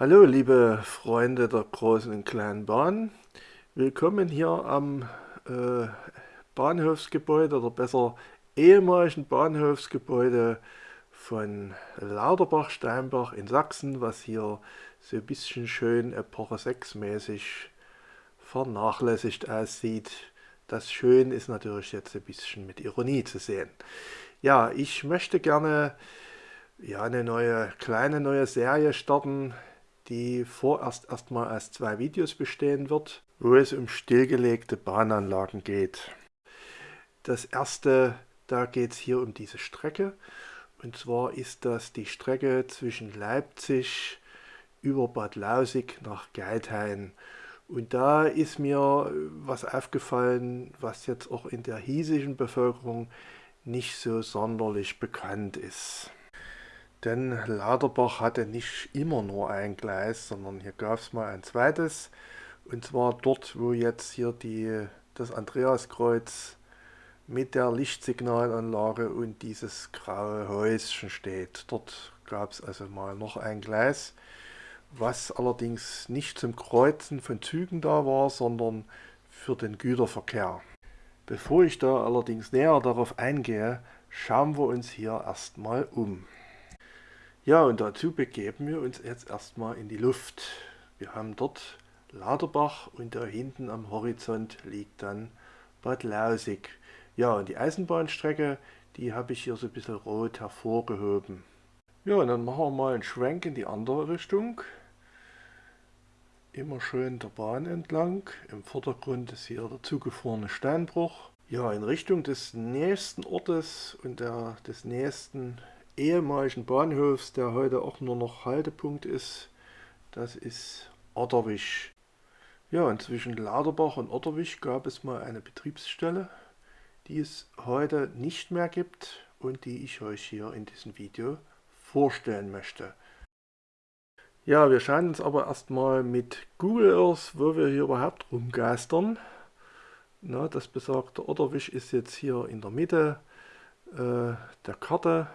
Hallo liebe Freunde der großen und kleinen Bahn. Willkommen hier am äh, Bahnhofsgebäude oder besser ehemaligen Bahnhofsgebäude von Lauterbach-Steinbach in Sachsen, was hier so ein bisschen schön Epoche 6 mäßig vernachlässigt aussieht. Das Schön ist natürlich jetzt ein bisschen mit Ironie zu sehen. Ja, ich möchte gerne ja, eine neue, kleine neue Serie starten, die vorerst erstmal aus zwei Videos bestehen wird, wo es um stillgelegte Bahnanlagen geht. Das erste, da geht es hier um diese Strecke. Und zwar ist das die Strecke zwischen Leipzig über Bad Lausig nach Geithain. Und da ist mir was aufgefallen, was jetzt auch in der hiesigen Bevölkerung nicht so sonderlich bekannt ist. Denn Lauterbach hatte nicht immer nur ein Gleis, sondern hier gab es mal ein zweites. Und zwar dort, wo jetzt hier die, das Andreaskreuz mit der Lichtsignalanlage und dieses graue Häuschen steht. Dort gab es also mal noch ein Gleis, was allerdings nicht zum Kreuzen von Zügen da war, sondern für den Güterverkehr. Bevor ich da allerdings näher darauf eingehe, schauen wir uns hier erstmal um. Ja, und dazu begeben wir uns jetzt erstmal in die Luft. Wir haben dort Laderbach und da hinten am Horizont liegt dann Bad Lausig. Ja, und die Eisenbahnstrecke, die habe ich hier so ein bisschen rot hervorgehoben. Ja, und dann machen wir mal einen Schwenk in die andere Richtung. Immer schön der Bahn entlang. Im Vordergrund ist hier der zugefrorene Steinbruch. Ja, in Richtung des nächsten Ortes und der, des nächsten ehemaligen Bahnhofs, der heute auch nur noch Haltepunkt ist. Das ist Otterwisch. Ja, und zwischen Laderbach und Otterwisch gab es mal eine Betriebsstelle, die es heute nicht mehr gibt und die ich euch hier in diesem Video vorstellen möchte. Ja, wir schauen uns aber erstmal mit Google Earth, wo wir hier überhaupt rumgeistern. Na, das besagte Otterwisch ist jetzt hier in der Mitte äh, der Karte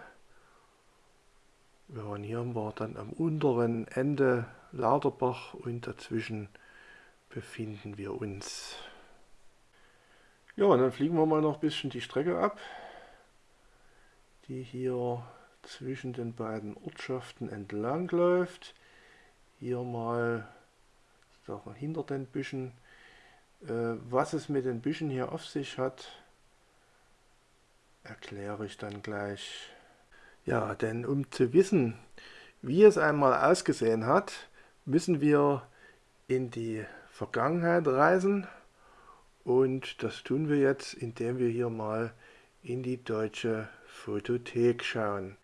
ja, und hier wir dann am unteren Ende Lauterbach und dazwischen befinden wir uns. Ja, und dann fliegen wir mal noch ein bisschen die Strecke ab, die hier zwischen den beiden Ortschaften entlang läuft. Hier mal hinter den Büschen. Äh, was es mit den Büschen hier auf sich hat, erkläre ich dann gleich. Ja, denn um zu wissen, wie es einmal ausgesehen hat, müssen wir in die Vergangenheit reisen und das tun wir jetzt, indem wir hier mal in die deutsche Fotothek schauen.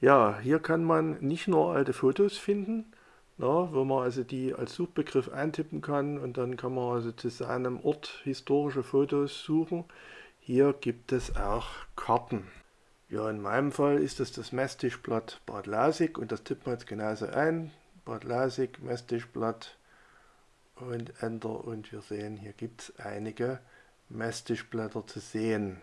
Ja, hier kann man nicht nur alte Fotos finden, na, wo man also die als Suchbegriff eintippen kann und dann kann man also zu seinem Ort historische Fotos suchen. Hier gibt es auch Karten. Ja, in meinem Fall ist das das Messtischblatt Bad Lasig und das tippen wir jetzt genauso ein. Bad Lasig, Messtischblatt und Enter und wir sehen, hier gibt es einige Messtischblätter zu sehen.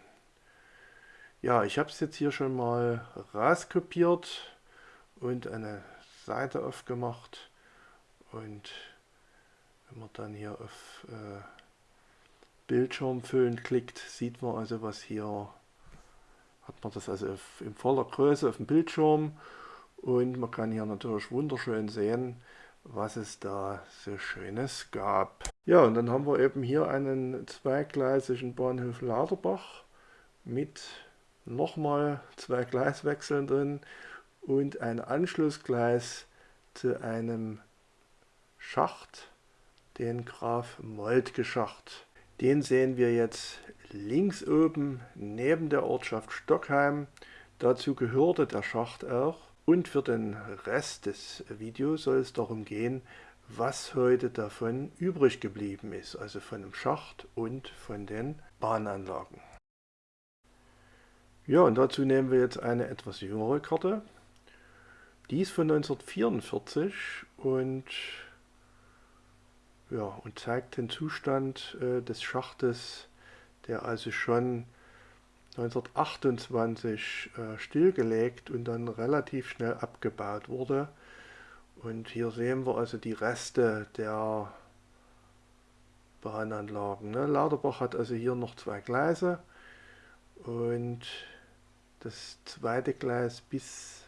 Ja, ich habe es jetzt hier schon mal rauskopiert und eine Seite aufgemacht und wenn man dann hier auf äh, Bildschirm füllen klickt, sieht man also, was hier hat man das also in voller Größe auf dem Bildschirm und man kann hier natürlich wunderschön sehen, was es da so Schönes gab. Ja, und dann haben wir eben hier einen zweigleisigen Bahnhof Laderbach mit nochmal zwei Gleiswechseln drin und ein Anschlussgleis zu einem Schacht, den Graf Moltke Schacht. Den sehen wir jetzt links oben neben der Ortschaft Stockheim. Dazu gehörte der Schacht auch. Und für den Rest des Videos soll es darum gehen, was heute davon übrig geblieben ist, also von dem Schacht und von den Bahnanlagen. Ja, und dazu nehmen wir jetzt eine etwas jüngere Karte. Die ist von 1944 und, ja, und zeigt den Zustand äh, des Schachtes der also schon 1928 äh, stillgelegt und dann relativ schnell abgebaut wurde. Und hier sehen wir also die Reste der Bahnanlagen. Ne? Lauterbach hat also hier noch zwei Gleise und das zweite Gleis bis,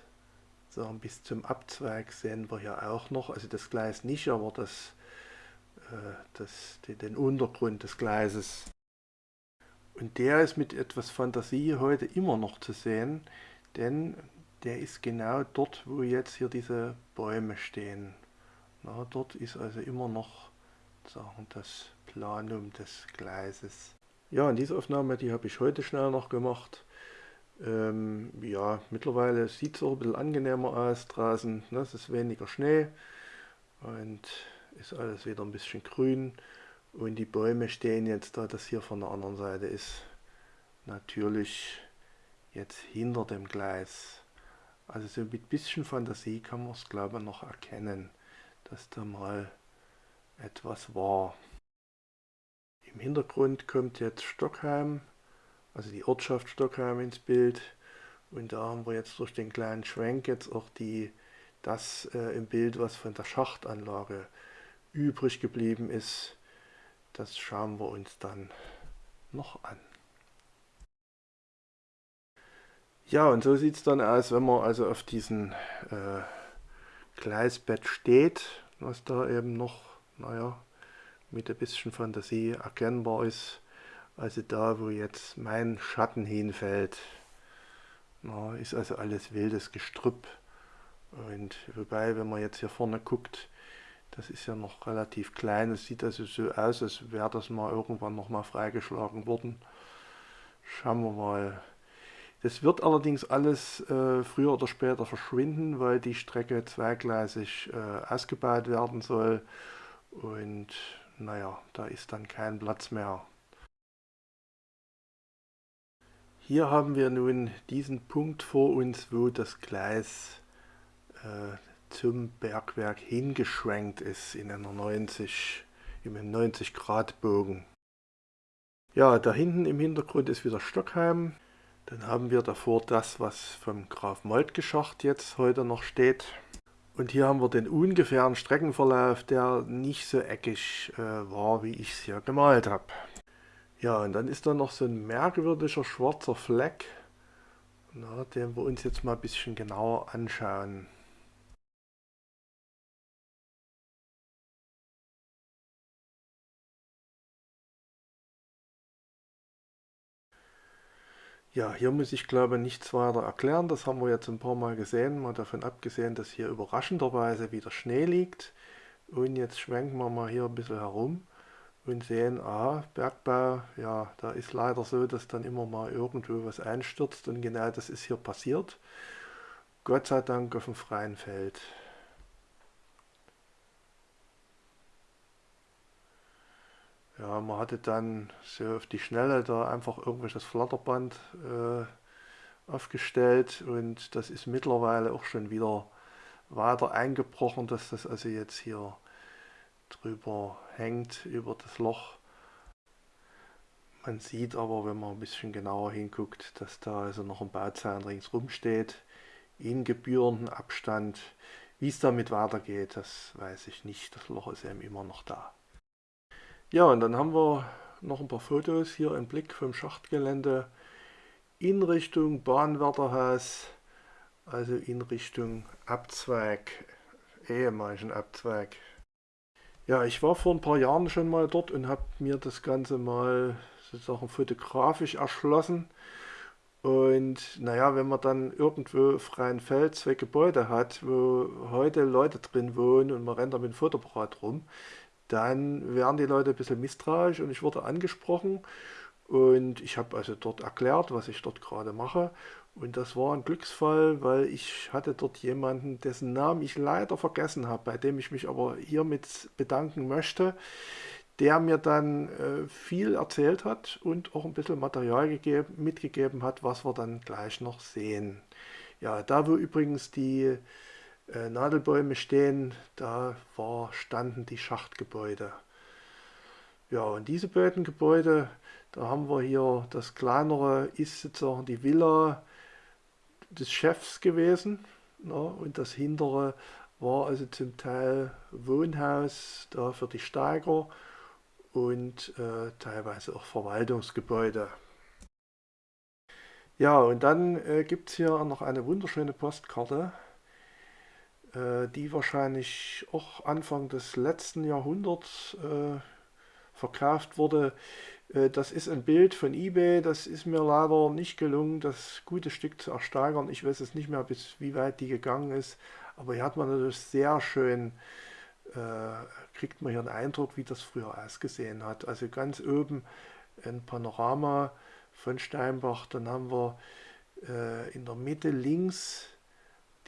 sagen, bis zum Abzweig sehen wir hier auch noch. Also das Gleis nicht, aber das, das, den Untergrund des Gleises. Und der ist mit etwas Fantasie heute immer noch zu sehen, denn der ist genau dort, wo jetzt hier diese Bäume stehen. Na, dort ist also immer noch sagen, das Planum des Gleises. Ja, und diese Aufnahme, die habe ich heute schnell noch gemacht. Ähm, ja, mittlerweile sieht es auch ein bisschen angenehmer aus draußen. Ne? Es ist weniger Schnee und ist alles wieder ein bisschen grün. Und die Bäume stehen jetzt da, das hier von der anderen Seite ist natürlich jetzt hinter dem Gleis. Also so mit bisschen Fantasie kann man es glaube ich noch erkennen, dass da mal etwas war. Im Hintergrund kommt jetzt Stockheim, also die Ortschaft Stockheim ins Bild. Und da haben wir jetzt durch den kleinen Schwenk jetzt auch die, das äh, im Bild, was von der Schachtanlage übrig geblieben ist. Das schauen wir uns dann noch an. Ja, und so sieht es dann aus, wenn man also auf diesem äh, Gleisbett steht, was da eben noch, naja, mit ein bisschen Fantasie erkennbar ist. Also da, wo jetzt mein Schatten hinfällt, na, ist also alles wildes Gestrüpp. Und wobei, wenn man jetzt hier vorne guckt, das ist ja noch relativ klein. Es sieht also so aus, als wäre das mal irgendwann noch mal freigeschlagen worden. Schauen wir mal. Das wird allerdings alles äh, früher oder später verschwinden, weil die Strecke zweigleisig äh, ausgebaut werden soll. Und naja, da ist dann kein Platz mehr Hier haben wir nun diesen Punkt vor uns, wo das Gleis äh, zum Bergwerk hingeschwenkt ist in einer 90, im 90 Grad Bogen. Ja, da hinten im Hintergrund ist wieder Stockheim. Dann haben wir davor das, was vom Graf Moltke Schacht jetzt heute noch steht. Und hier haben wir den ungefähren Streckenverlauf, der nicht so eckig äh, war, wie ich es hier gemalt habe. Ja, und dann ist da noch so ein merkwürdiger schwarzer Fleck, na, den wir uns jetzt mal ein bisschen genauer anschauen. Ja, hier muss ich glaube nichts weiter erklären, das haben wir jetzt ein paar Mal gesehen, mal davon abgesehen, dass hier überraschenderweise wieder Schnee liegt. Und jetzt schwenken wir mal hier ein bisschen herum und sehen, aha, Bergbau, ja, da ist leider so, dass dann immer mal irgendwo was einstürzt und genau das ist hier passiert. Gott sei Dank auf dem freien Feld. Ja, man hatte dann so auf die Schnelle da einfach irgendwelches Flatterband äh, aufgestellt und das ist mittlerweile auch schon wieder weiter eingebrochen, dass das also jetzt hier drüber hängt über das Loch. Man sieht aber, wenn man ein bisschen genauer hinguckt, dass da also noch ein Bauzaun ringsrum steht, in gebührendem Abstand. Wie es damit weitergeht, das weiß ich nicht. Das Loch ist eben immer noch da. Ja, und dann haben wir noch ein paar Fotos hier im Blick vom Schachtgelände in Richtung Bahnwärterhaus, also in Richtung Abzweig, ehemaligen Abzweig ja, ich war vor ein paar Jahren schon mal dort und habe mir das Ganze mal sozusagen fotografisch erschlossen. Und naja, wenn man dann irgendwo freien Feld zwei Gebäude hat, wo heute Leute drin wohnen und man rennt da mit dem Fotoapparat rum, dann werden die Leute ein bisschen misstrauisch und ich wurde angesprochen und ich habe also dort erklärt, was ich dort gerade mache und das war ein Glücksfall, weil ich hatte dort jemanden, dessen Namen ich leider vergessen habe, bei dem ich mich aber hiermit bedanken möchte, der mir dann äh, viel erzählt hat und auch ein bisschen Material gegeben, mitgegeben hat, was wir dann gleich noch sehen. Ja, da wo übrigens die äh, Nadelbäume stehen, da war, standen die Schachtgebäude. Ja, und diese beiden Gebäude, da haben wir hier das kleinere ist sozusagen die Villa des Chefs gewesen. Ne? Und das hintere war also zum Teil Wohnhaus da für die Steiger und äh, teilweise auch Verwaltungsgebäude. Ja, und dann äh, gibt es hier noch eine wunderschöne Postkarte, die wahrscheinlich auch Anfang des letzten Jahrhunderts äh, verkauft wurde. Äh, das ist ein Bild von eBay, das ist mir leider nicht gelungen, das gute Stück zu ersteigern. Ich weiß es nicht mehr, bis wie weit die gegangen ist, aber hier hat man natürlich sehr schön, äh, kriegt man hier einen Eindruck, wie das früher ausgesehen hat. Also ganz oben ein Panorama von Steinbach, dann haben wir äh, in der Mitte links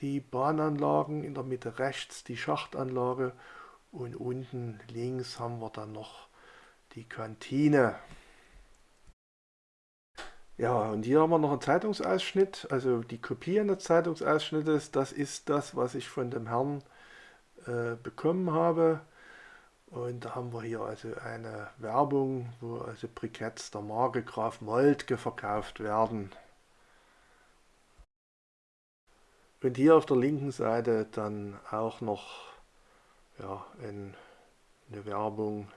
die Bahnanlagen, in der Mitte rechts die Schachtanlage und unten links haben wir dann noch die Kantine. Ja, und hier haben wir noch einen Zeitungsausschnitt, also die Kopie eines Zeitungsausschnittes, das ist das, was ich von dem Herrn äh, bekommen habe. Und da haben wir hier also eine Werbung, wo also Briketts der Marke Graf Moltke verkauft werden. Und hier auf der linken Seite dann auch noch ja, ein, eine Werbung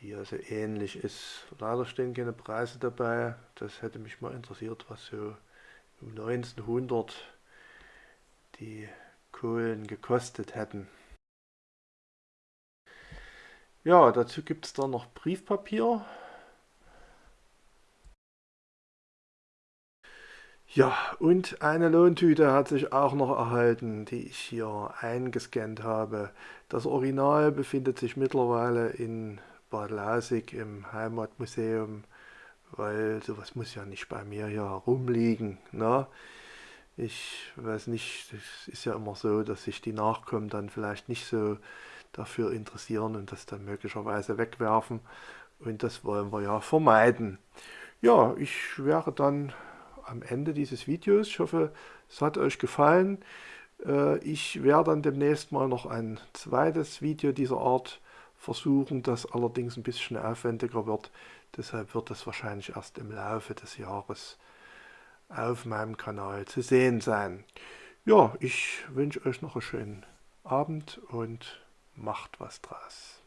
die also ähnlich ist. Leider stehen keine Preise dabei. Das hätte mich mal interessiert, was so um 1900 die Kohlen gekostet hätten. Ja, dazu gibt es dann noch Briefpapier. Ja, und eine Lohntüte hat sich auch noch erhalten, die ich hier eingescannt habe. Das Original befindet sich mittlerweile in Bad Lasig im Heimatmuseum, weil sowas muss ja nicht bei mir hier herumliegen. Ne? Ich weiß nicht, es ist ja immer so, dass sich die Nachkommen dann vielleicht nicht so dafür interessieren und das dann möglicherweise wegwerfen. Und das wollen wir ja vermeiden. Ja, ich wäre dann am Ende dieses Videos. Ich hoffe, es hat euch gefallen. Äh, ich werde dann demnächst mal noch ein zweites Video dieser Art versuchen, das allerdings ein bisschen aufwendiger wird. Deshalb wird das wahrscheinlich erst im Laufe des Jahres auf meinem Kanal zu sehen sein. Ja, ich wünsche euch noch einen schönen Abend und macht was draus.